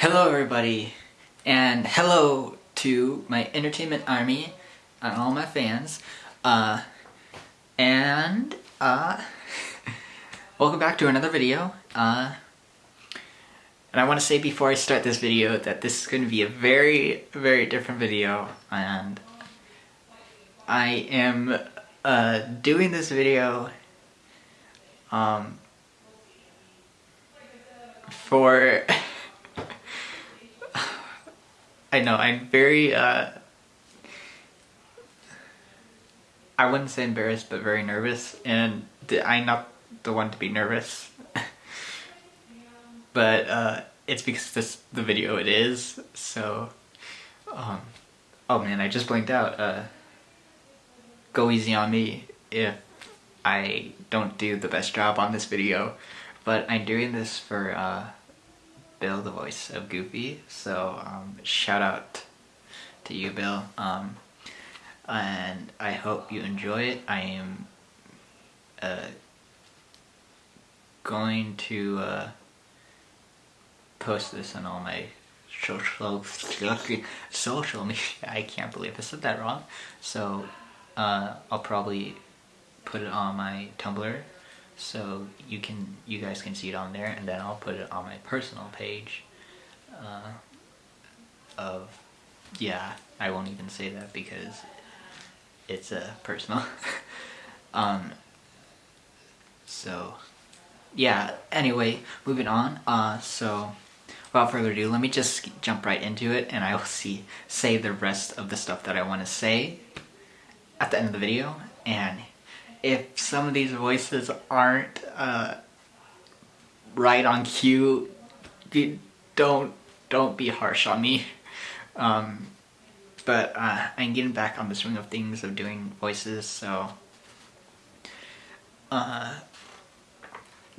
Hello everybody, and hello to my entertainment army and all my fans, uh, and, uh, welcome back to another video, uh, and I want to say before I start this video that this is going to be a very, very different video, and I am, uh, doing this video, um, for I know, I'm very, uh, I wouldn't say embarrassed, but very nervous, and I'm not the one to be nervous. but, uh, it's because this, the video it is, so, um, oh man, I just blinked out, uh, go easy on me if I don't do the best job on this video, but I'm doing this for, uh, Bill, the voice of Goofy. So um, shout out to you, Bill. Um, and I hope you enjoy it. I am uh, going to uh, post this on all my social social media. I can't believe I said that wrong. So uh, I'll probably put it on my Tumblr so you can you guys can see it on there and then I'll put it on my personal page uh, of yeah I won't even say that because it's a uh, personal. Um so yeah anyway moving on uh so without further ado let me just jump right into it and I will see say the rest of the stuff that I want to say at the end of the video and if some of these voices aren't uh, right on cue, don't don't be harsh on me. Um, but uh, I'm getting back on the swing of things of doing voices, so uh,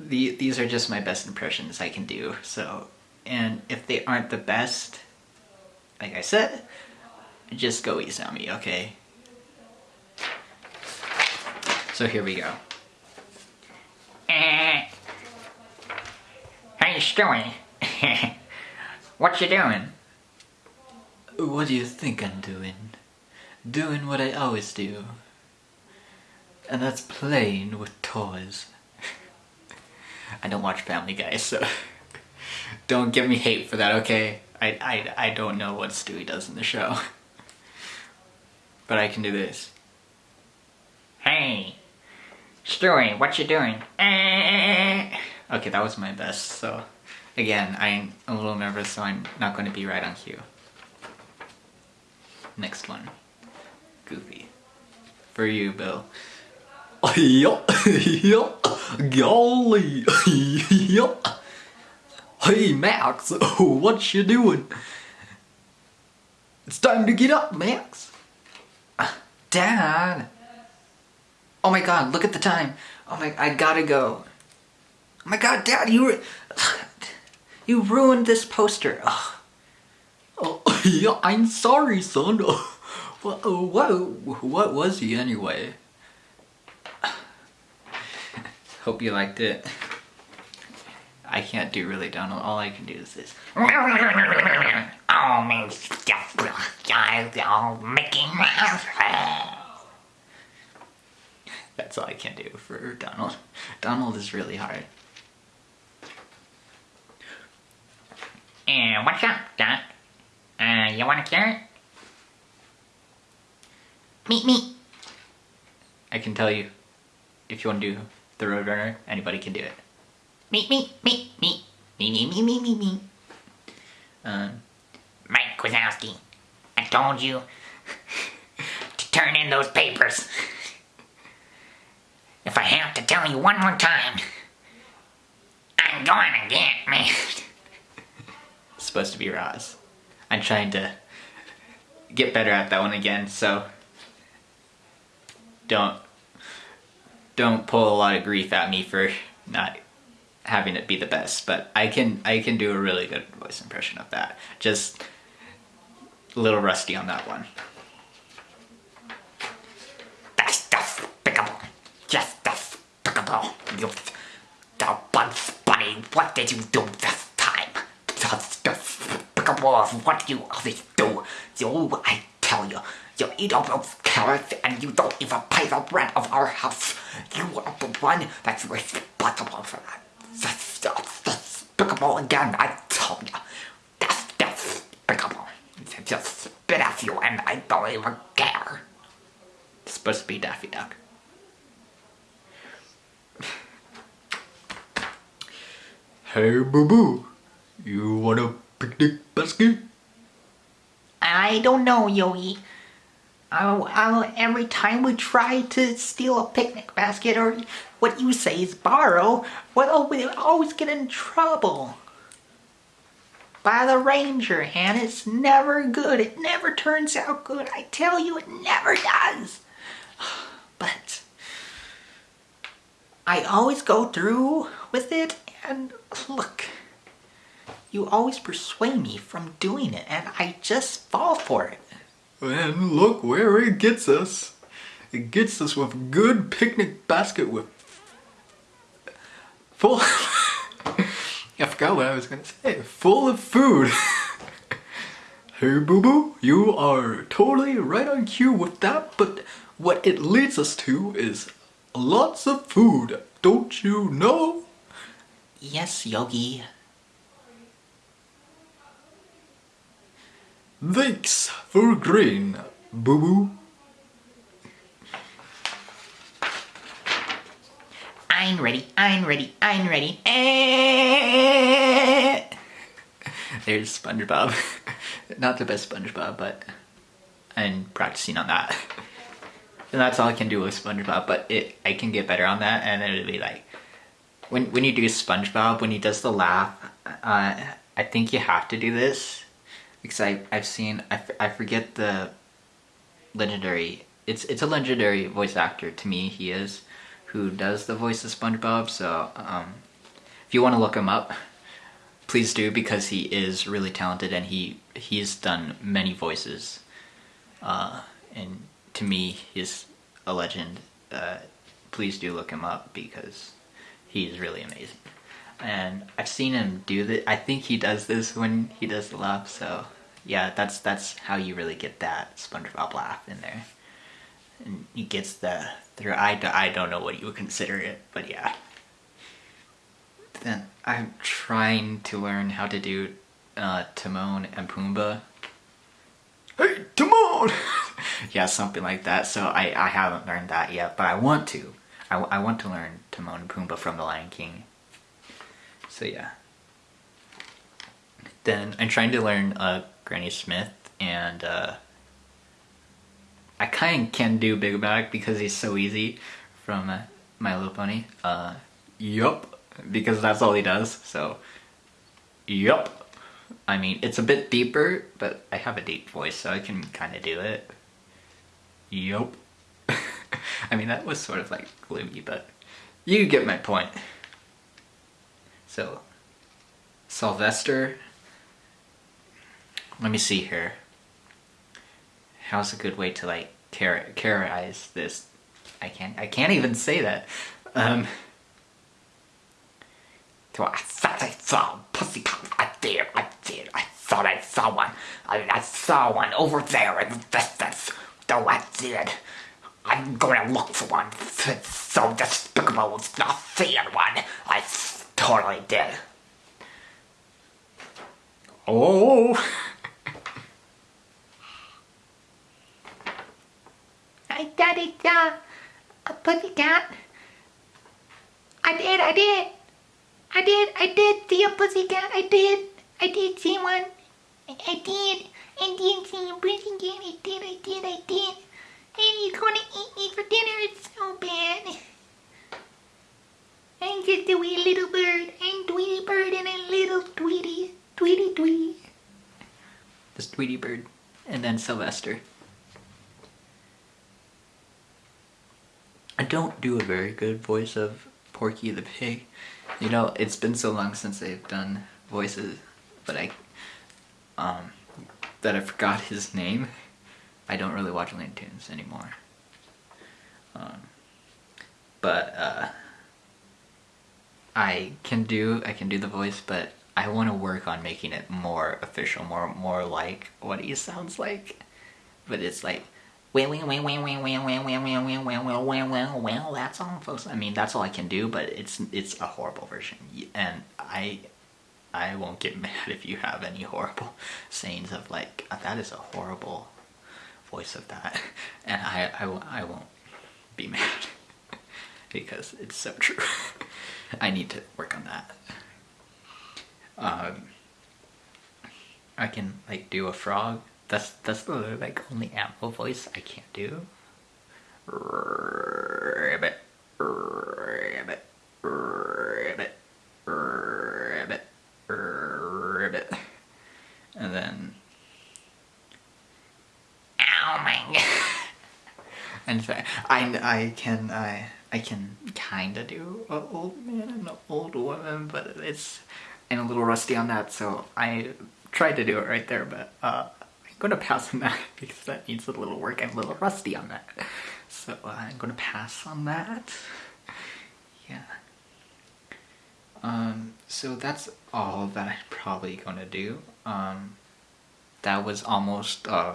the, these are just my best impressions I can do. So, and if they aren't the best, like I said, just go easy on me, okay? So here we go. Uh, how you doing? what you doing? What do you think I'm doing? Doing what I always do. And that's playing with toys. I don't watch Family Guy, so don't give me hate for that, okay? I, I, I don't know what Stewie does in the show. but I can do this. Hey, Stewie, what you doing? Eh. Okay, that was my best, so again, I'm a little nervous, so I'm not going to be right on cue. Next one. Goofy. For you, Bill. Yup, yup, golly, yup. Hey, Max, what you doing? It's time to get up, Max. Ah, Dad. Oh my god, look at the time. Oh my, I gotta go. Oh my god, Dad, you you ruined this poster. Oh, oh yeah, I'm sorry, son. what, what, what was he anyway? Hope you liked it. I can't do really Donald. All I can do is this. oh, man, Mickey Mouse. That's all I can do for Donald. Donald is really hard. And what's up, Doc? Uh, you want a carrot? Meet me. I can tell you, if you want to do the Roadrunner, anybody can do it. Meet me, meet me, me, me, me, me, me, me. Um, Mike Wazowski, I told you to turn in those papers. Tell you one more time, I'm going again, man. supposed to be Roz. I'm trying to get better at that one again, so don't don't pull a lot of grief at me for not having it be the best, but I can I can do a really good voice impression of that. Just a little rusty on that one. You, the Bugs Bunny, what did you do this time? Of what you always do. You, I tell you, you eat all those carrots and you don't even pay the rent of our house. You are the one that's responsible for that. That's despicable again, I tell you. That's despicable. Just spit at you and I don't even care. It's supposed to be Daffy Duck. Hey, boo boo. You want a picnic basket? I don't know, Yogi. I'll, I'll, every time we try to steal a picnic basket or what you say is borrow, well, we always get in trouble. By the ranger, and it's never good. It never turns out good. I tell you, it never does. But I always go through with it, and look, you always persuade me from doing it, and I just fall for it. And look where it gets us. It gets us with good picnic basket with full. I forgot what I was gonna say. Full of food. hey, boo boo, you are totally right on cue with that. But what it leads us to is lots of food. Don't you know? Yes, Yogi. Thanks for green, boo boo. I'm ready, I'm ready, I'm ready. Eh. There's SpongeBob. Not the best SpongeBob, but I'm practicing on that. And that's all I can do with SpongeBob, but it I can get better on that and it'll be like when when you do SpongeBob, when he does the laugh, uh, I think you have to do this. Because I I've seen I, I forget the legendary it's it's a legendary voice actor to me he is who does the voice of SpongeBob. So um, if you want to look him up please do because he is really talented and he he's done many voices. Uh, and to me he's a legend. Uh, please do look him up because he's really amazing and I've seen him do that I think he does this when he does the laugh so yeah that's that's how you really get that SpongeBob laugh in there and he gets the through I, I don't know what you would consider it but yeah then I'm trying to learn how to do uh, Timon and Pumbaa. Hey, Timon! Yeah, something like that. So I, I haven't learned that yet, but I want to. I, I want to learn Timon and Pumbaa from The Lion King. So yeah. Then I'm trying to learn uh, Granny Smith and uh, I kind of can do Big Mac because he's so easy from uh, My Little Pony. Uh, yup, because that's all he does. So, yup. I mean, it's a bit deeper, but I have a deep voice, so I can kind of do it. Yup. I mean, that was sort of like gloomy, but you get my point. So, Sylvester. Let me see here. How's a good way to like char- characterize this? I can't. I can't even say that. Um, So I thought I saw a pussycat. I did, I did. I thought I saw one. I, I saw one over there in the distance. Though I did. I'm to look for one. It's so despicable it's not seeing one. I totally did. oh. I thought I saw a pussycat. I did, I did. I did, I did see a pussycat. I did. I did see one. I, did. I did see a pussycat. I did, I did, I did. And he's gonna eat me for dinner. It's so bad. I'm just a wee little bird. I'm Tweety Bird and a little Tweety. Tweety Tweety. This Tweety Bird, and then Sylvester. I don't do a very good voice of Porky the Pig. You know, it's been so long since I've done voices, but I, um, that I forgot his name. I don't really watch Looney Tunes anymore. Um, but uh, I can do I can do the voice, but I want to work on making it more official, more more like what he sounds like. But it's like well, that's all, folks. I mean, that's all I can do, but it's it's a horrible version, and I I won't get mad if you have any horrible sayings of like that is a horrible voice of that, and I I, I won't be mad because it's so true. I need to work on that. Um, I can like do a frog. That's that's the like only animal voice I can't do. Rabbit, rabbit, rabbit, rabbit, rabbit, and then ow my. and so I I can I I can kind of do an old man and an old woman, but it's I'm a little rusty on that, so I tried to do it right there, but uh, I'm gonna pass on that because that needs a little work. I'm a little rusty on that, so uh, I'm gonna pass on that. Yeah. Um, so that's all that I'm probably gonna do. Um, that was almost uh,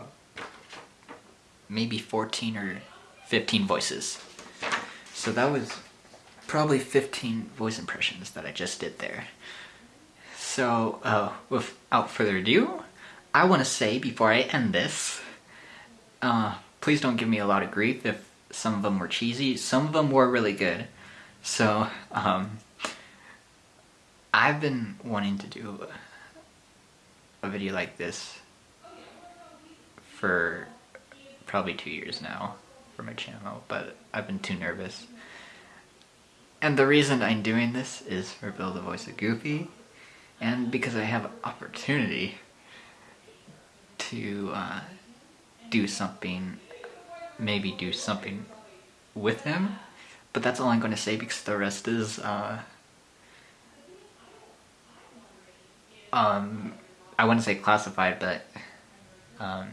maybe 14 or 15 voices. So that was probably 15 voice impressions that I just did there. So, uh, without further ado, I want to say before I end this, uh, please don't give me a lot of grief if some of them were cheesy. Some of them were really good. So, um, I've been wanting to do a video like this for probably two years now for my channel, but I've been too nervous. And the reason I'm doing this is for Bill the voice of Goofy, and because I have opportunity to uh, do something, maybe do something with him, but that's all I'm going to say because the rest is, uh, um, I wouldn't say classified, but um,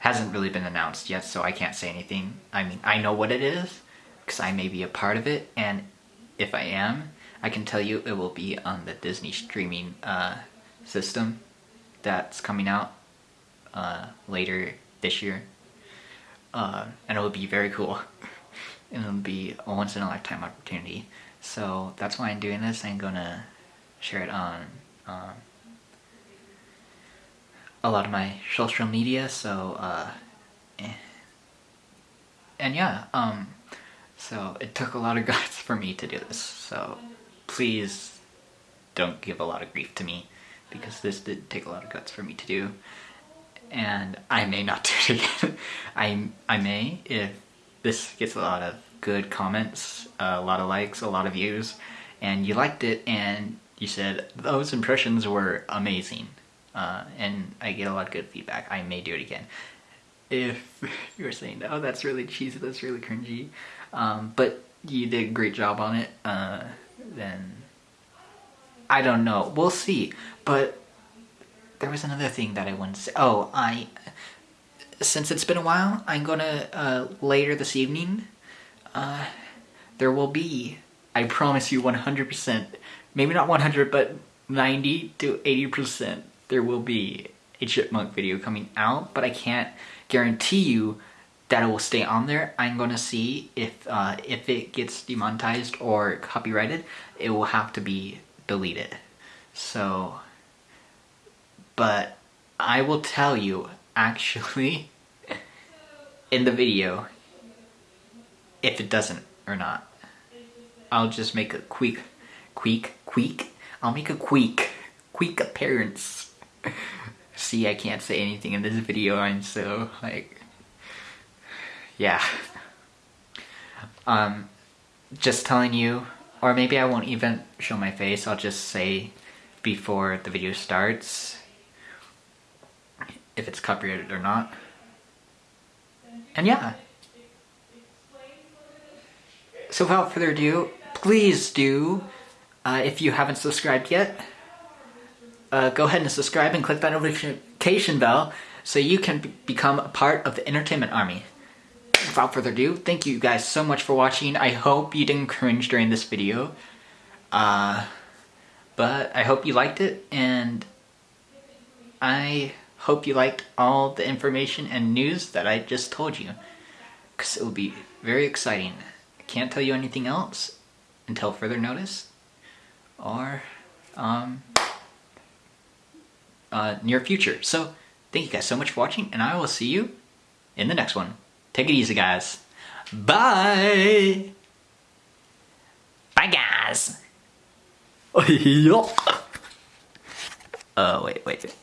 hasn't really been announced yet, so I can't say anything. I mean, I know what it is because I may be a part of it, and if I am, I can tell you it will be on the Disney streaming uh, system that's coming out uh, later this year. Uh, and it will be very cool. and it'll be a once in a lifetime opportunity. So that's why I'm doing this. I'm gonna share it on um, a lot of my social media. So, uh, eh. and yeah, um, so it took a lot of guts for me to do this. So please don't give a lot of grief to me because this did take a lot of guts for me to do. And I may not do it again. I, I may if this gets a lot of good comments, a lot of likes, a lot of views, and you liked it and you said those impressions were amazing. Uh, and I get a lot of good feedback. I may do it again. If you're saying, oh, that's really cheesy, that's really cringy, um, but you did a great job on it, uh, then I don't know. We'll see. But there was another thing that I wanted to say. Oh, I since it's been a while, I'm gonna uh, later this evening. Uh, there will be, I promise you, 100%. Maybe not 100, but 90 to 80%. There will be a chipmunk video coming out, but I can't guarantee you that it will stay on there. I'm gonna see if uh, if it gets demonetized or copyrighted, it will have to be deleted. So, but I will tell you actually in the video if it doesn't or not. I'll just make a quick, quick, quick. I'll make a quick, quick appearance. See, I can't say anything in this video. I'm so like yeah. Um, just telling you, or maybe I won't even show my face, I'll just say before the video starts if it's copyrighted or not. And yeah. So without further ado, please do, uh, if you haven't subscribed yet, uh, go ahead and subscribe and click that notification bell so you can become a part of the entertainment army without further ado, thank you guys so much for watching. I hope you didn't cringe during this video. Uh, But I hope you liked it, and I hope you liked all the information and news that I just told you. Because it will be very exciting. I can't tell you anything else until further notice or um, uh, near future. So, thank you guys so much for watching, and I will see you in the next one. Take it easy, guys. Bye! Bye, guys. Uh, wait, wait.